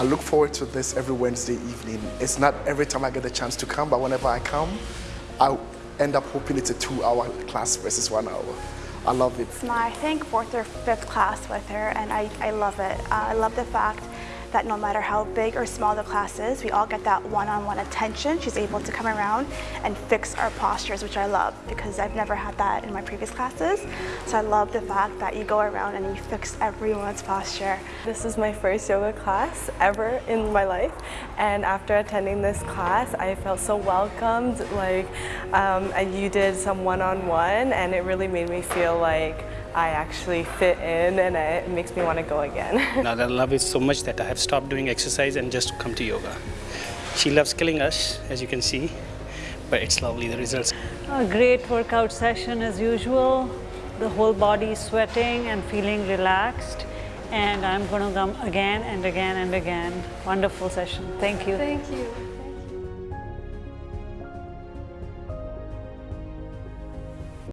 I look forward to this every Wednesday evening. It's not every time I get the chance to come, but whenever I come, I end up hoping it's a two-hour class versus one hour. I love it. It's my, I think, fourth or fifth class with her, and I, I love it. Uh, I love the fact that no matter how big or small the class is, we all get that one-on-one -on -one attention. She's able to come around and fix our postures, which I love because I've never had that in my previous classes. So I love the fact that you go around and you fix everyone's posture. This is my first yoga class ever in my life. And after attending this class, I felt so welcomed. Like, um, and you did some one-on-one -on -one, and it really made me feel like I actually fit in and it makes me want to go again. now I love it so much that I have stopped doing exercise and just come to yoga. She loves killing us, as you can see, but it's lovely, the results. A great workout session as usual. The whole body is sweating and feeling relaxed. And I'm going to come again and again and again. Wonderful session. Thank you. Thank you.